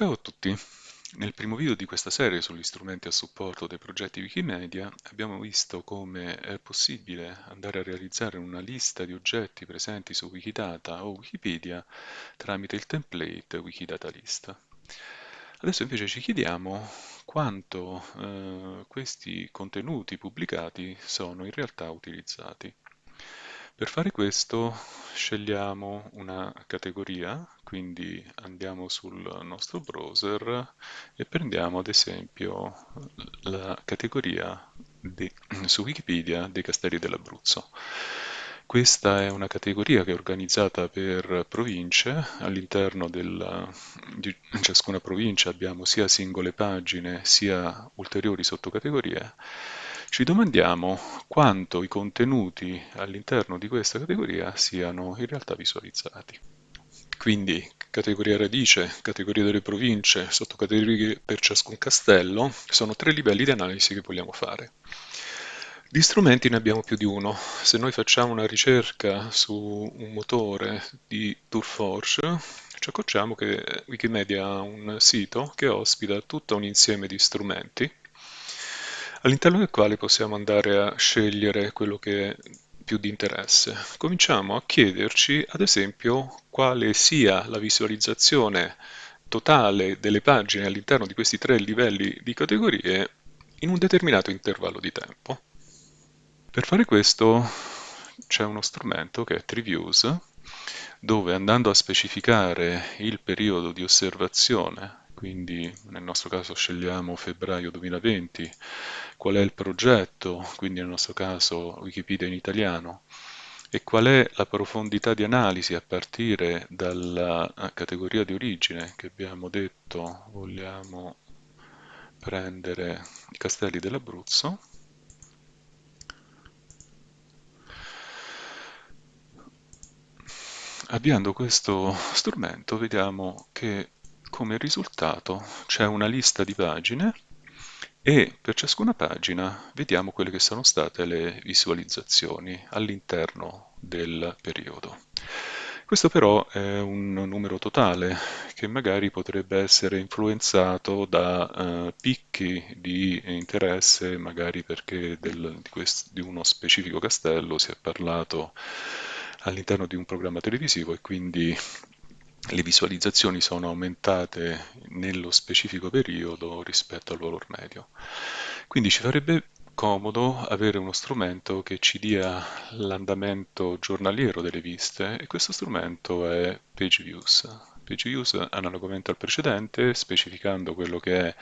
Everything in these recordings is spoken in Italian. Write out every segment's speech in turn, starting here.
Ciao a tutti! Nel primo video di questa serie sugli strumenti a supporto dei progetti Wikimedia abbiamo visto come è possibile andare a realizzare una lista di oggetti presenti su Wikidata o Wikipedia tramite il template Wikidata List. Adesso invece ci chiediamo quanto eh, questi contenuti pubblicati sono in realtà utilizzati. Per fare questo scegliamo una categoria, quindi andiamo sul nostro browser e prendiamo ad esempio la categoria di, su Wikipedia dei castelli dell'Abruzzo. Questa è una categoria che è organizzata per province, all'interno di ciascuna provincia abbiamo sia singole pagine sia ulteriori sottocategorie ci domandiamo quanto i contenuti all'interno di questa categoria siano in realtà visualizzati. Quindi categoria radice, categoria delle province, sottocategorie per ciascun castello, sono tre livelli di analisi che vogliamo fare. Di strumenti ne abbiamo più di uno. Se noi facciamo una ricerca su un motore di Tourforge, ci accorgiamo che Wikimedia ha un sito che ospita tutto un insieme di strumenti all'interno del quale possiamo andare a scegliere quello che è più di interesse. Cominciamo a chiederci, ad esempio, quale sia la visualizzazione totale delle pagine all'interno di questi tre livelli di categorie in un determinato intervallo di tempo. Per fare questo c'è uno strumento che è TreeViews, dove andando a specificare il periodo di osservazione quindi nel nostro caso scegliamo febbraio 2020, qual è il progetto, quindi nel nostro caso Wikipedia in italiano, e qual è la profondità di analisi a partire dalla categoria di origine che abbiamo detto vogliamo prendere i castelli dell'Abruzzo. Avviando questo strumento vediamo che come risultato c'è una lista di pagine e per ciascuna pagina vediamo quelle che sono state le visualizzazioni all'interno del periodo. Questo però è un numero totale che magari potrebbe essere influenzato da uh, picchi di interesse, magari perché del, di, questo, di uno specifico castello si è parlato all'interno di un programma televisivo e quindi le visualizzazioni sono aumentate nello specifico periodo rispetto al valore medio. Quindi ci farebbe comodo avere uno strumento che ci dia l'andamento giornaliero delle viste e questo strumento è PageViews. PageViews, analogamente al precedente, specificando quello che è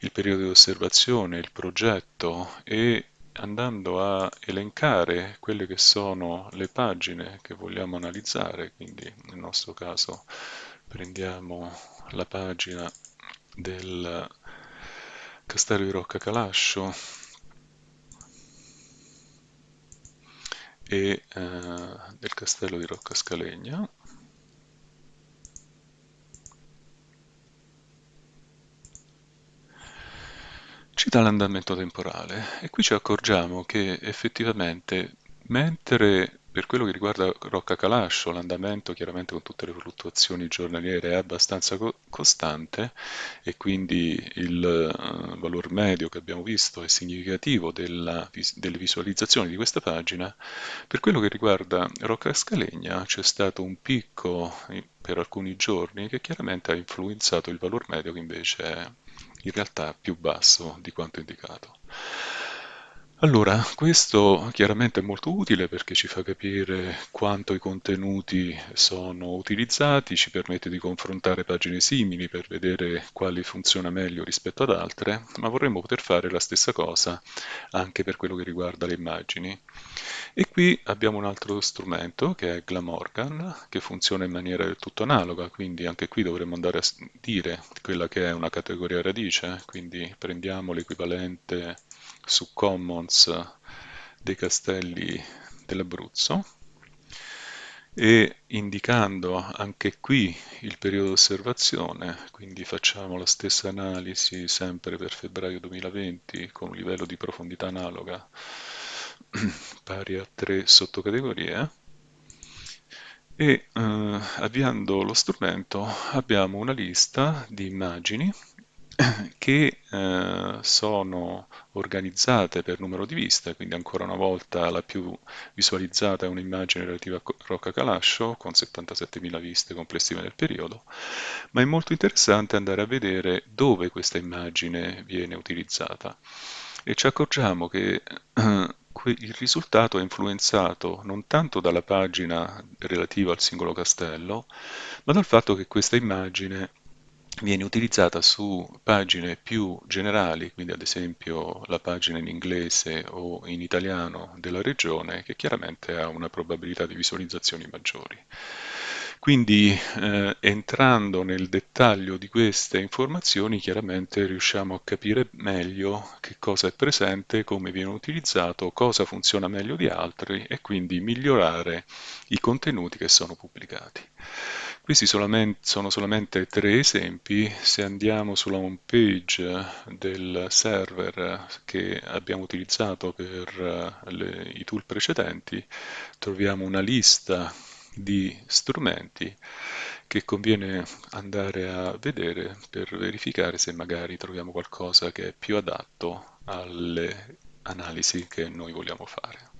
il periodo di osservazione, il progetto e andando a elencare quelle che sono le pagine che vogliamo analizzare, quindi nel nostro caso prendiamo la pagina del castello di Rocca Calascio e eh, del castello di Rocca Scalegna ci dà l'andamento temporale. E qui ci accorgiamo che effettivamente mentre per quello che riguarda Rocca Calascio l'andamento chiaramente con tutte le fluttuazioni giornaliere è abbastanza co costante e quindi il uh, valore medio che abbiamo visto è significativo della, delle visualizzazioni di questa pagina, per quello che riguarda Rocca Scalegna c'è stato un picco per alcuni giorni che chiaramente ha influenzato il valore medio che invece è in realtà più basso di quanto indicato. Allora, questo chiaramente è molto utile perché ci fa capire quanto i contenuti sono utilizzati, ci permette di confrontare pagine simili per vedere quali funziona meglio rispetto ad altre, ma vorremmo poter fare la stessa cosa anche per quello che riguarda le immagini. E qui abbiamo un altro strumento che è Glamorgan, che funziona in maniera del tutto analoga, quindi anche qui dovremmo andare a dire quella che è una categoria radice, quindi prendiamo l'equivalente su Commons dei castelli dell'Abruzzo. E indicando anche qui il periodo di osservazione, quindi facciamo la stessa analisi sempre per febbraio 2020 con un livello di profondità analoga pari a tre sottocategorie. E eh, avviando lo strumento abbiamo una lista di immagini che eh, sono organizzate per numero di viste, quindi ancora una volta la più visualizzata è un'immagine relativa a Rocca Calascio con 77.000 viste complessive nel periodo, ma è molto interessante andare a vedere dove questa immagine viene utilizzata. E ci accorgiamo che eh, il risultato è influenzato non tanto dalla pagina relativa al singolo castello, ma dal fatto che questa immagine viene utilizzata su pagine più generali, quindi ad esempio la pagina in inglese o in italiano della regione, che chiaramente ha una probabilità di visualizzazioni maggiori. Quindi eh, entrando nel dettaglio di queste informazioni chiaramente riusciamo a capire meglio che cosa è presente, come viene utilizzato, cosa funziona meglio di altri e quindi migliorare i contenuti che sono pubblicati. Questi sono solamente tre esempi, se andiamo sulla home page del server che abbiamo utilizzato per le, i tool precedenti, troviamo una lista di strumenti che conviene andare a vedere per verificare se magari troviamo qualcosa che è più adatto alle analisi che noi vogliamo fare.